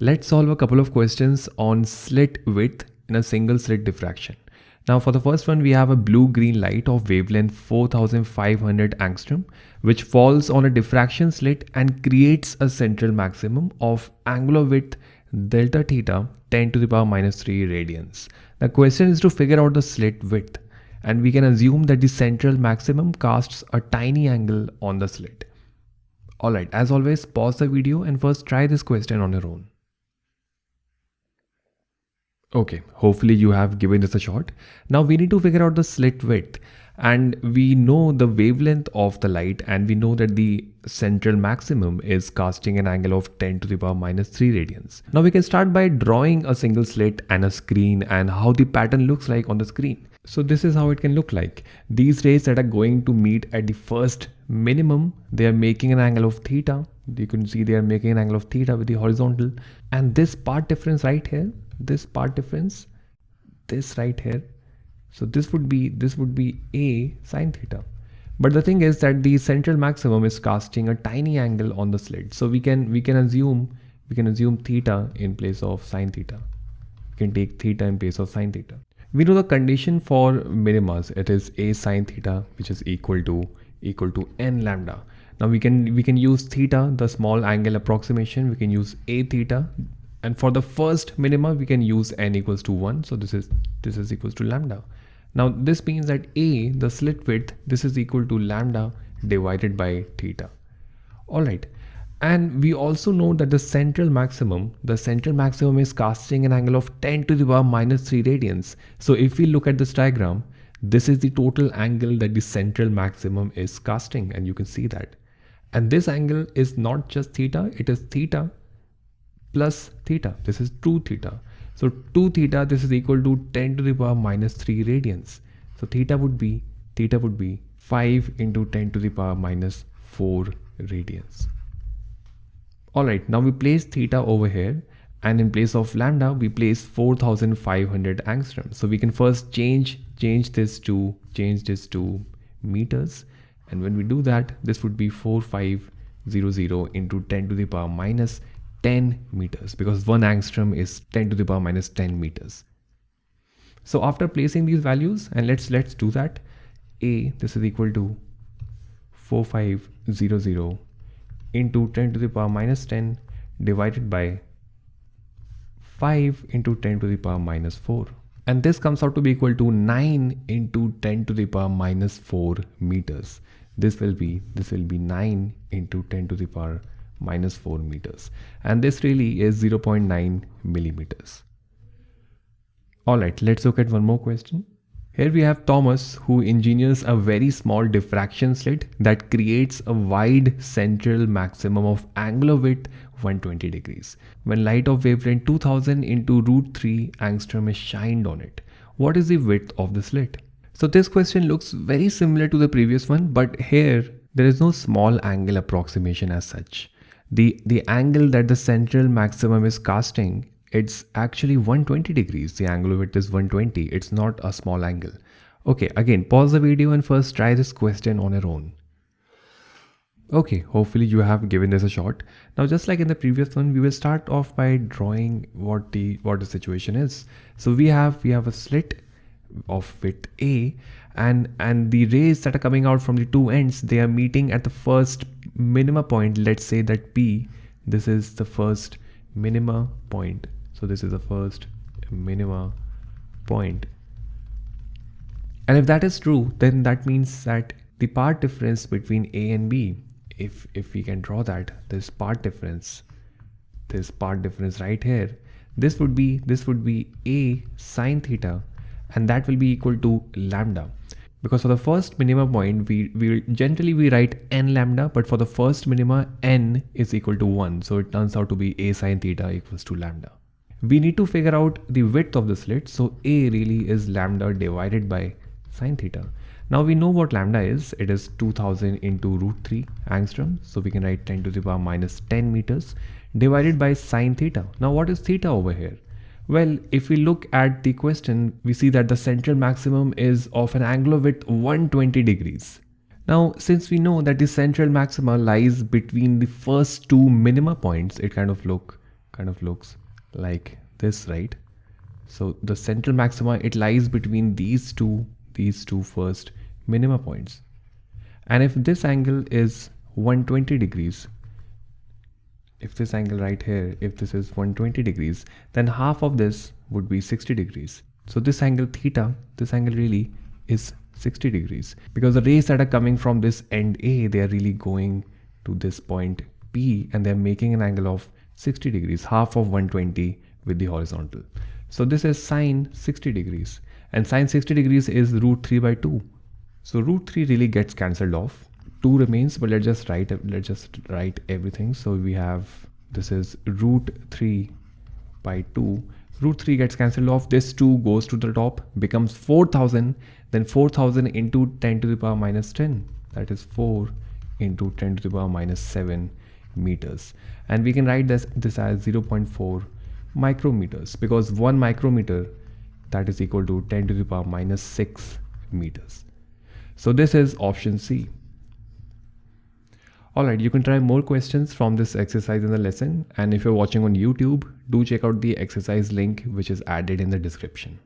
Let's solve a couple of questions on slit width in a single slit diffraction. Now for the first one, we have a blue-green light of wavelength 4500 angstrom, which falls on a diffraction slit and creates a central maximum of angular width delta theta 10 to the power minus 3 radians. The question is to figure out the slit width and we can assume that the central maximum casts a tiny angle on the slit. Alright, as always, pause the video and first try this question on your own. Okay, hopefully you have given this a shot. Now we need to figure out the slit width and we know the wavelength of the light and we know that the central maximum is casting an angle of 10 to the power minus 3 radians. Now we can start by drawing a single slit and a screen and how the pattern looks like on the screen. So this is how it can look like. These rays that are going to meet at the first minimum, they are making an angle of theta. You can see they are making an angle of theta with the horizontal. And this part difference right here this part difference this right here. So this would be this would be a sine theta. But the thing is that the central maximum is casting a tiny angle on the slit so we can we can assume we can assume theta in place of sine theta. We can take theta in place of sine theta. We know the condition for minimas it is a sine theta which is equal to equal to n lambda now we can we can use theta the small angle approximation. We can use a theta. And for the first minima we can use n equals to 1 so this is this is equals to lambda. Now this means that a the slit width this is equal to lambda divided by theta. All right. And we also know that the central maximum the central maximum is casting an angle of 10 to the power minus 3 radians. So if we look at this diagram this is the total angle that the central maximum is casting. And you can see that and this angle is not just theta it is theta plus theta. This is 2 theta. So 2 theta, this is equal to 10 to the power minus 3 radians. So theta would be, theta would be 5 into 10 to the power minus 4 radians. Alright, now we place theta over here and in place of lambda, we place 4500 angstrom. So we can first change, change this to, change this to meters. And when we do that, this would be 4500 into 10 to the power minus 10 meters because 1 angstrom is 10 to the power minus 10 meters. So after placing these values and let's let's do that a this is equal to 4500 into 10 to the power minus 10 divided by 5 into 10 to the power minus 4 and this comes out to be equal to 9 into 10 to the power minus 4 meters this will be this will be 9 into 10 to the power minus 4 meters and this really is 0.9 millimeters. Alright, let's look at one more question. Here we have Thomas who engineers a very small diffraction slit that creates a wide central maximum of angular width 120 degrees. When light of wavelength 2000 into root 3 angstrom is shined on it, what is the width of the slit? So this question looks very similar to the previous one but here there is no small angle approximation as such. The the angle that the central maximum is casting it's actually 120 degrees. The angle of it is 120 it's not a small angle. Okay again pause the video and first try this question on your own okay hopefully you have given this a shot. Now just like in the previous one we will start off by drawing what the what the situation is. So we have we have a slit of width a and and the rays that are coming out from the two ends they are meeting at the first minima point. Let's say that p this is the first minima point. So this is the first minima point. point and if that is true then that means that the part difference between a and b if if we can draw that this part difference this part difference right here this would be this would be a sine theta and that will be equal to lambda. Because for the first minima point we, we generally we write n lambda but for the first minima n is equal to 1 so it turns out to be a sine theta equals to lambda. We need to figure out the width of the slit. So a really is lambda divided by sine theta now we know what lambda is it is 2000 into root 3 angstrom so we can write 10 to the power minus 10 meters divided by sine theta now what is theta over here well, if we look at the question, we see that the central maximum is of an angular width 120 degrees. Now, since we know that the central maxima lies between the first two minima points, it kind of look kind of looks like this, right? So the central maxima, it lies between these two, these two first minima points. And if this angle is 120 degrees, if this angle right here, if this is 120 degrees, then half of this would be 60 degrees. So this angle theta, this angle really is 60 degrees because the rays that are coming from this end A, they are really going to this point P and they're making an angle of 60 degrees, half of 120 with the horizontal. So this is sine 60 degrees and sine 60 degrees is root 3 by 2. So root 3 really gets cancelled off. 2 remains but let's just write let's just write everything. So we have this is root 3 by 2 root 3 gets cancelled off. This 2 goes to the top becomes 4000 then 4000 into 10 to the power minus 10 that is 4 into 10 to the power minus 7 meters. And we can write this this as 0.4 micrometers because 1 micrometer that is equal to 10 to the power minus 6 meters so this is option C Alright, you can try more questions from this exercise in the lesson and if you're watching on YouTube, do check out the exercise link which is added in the description.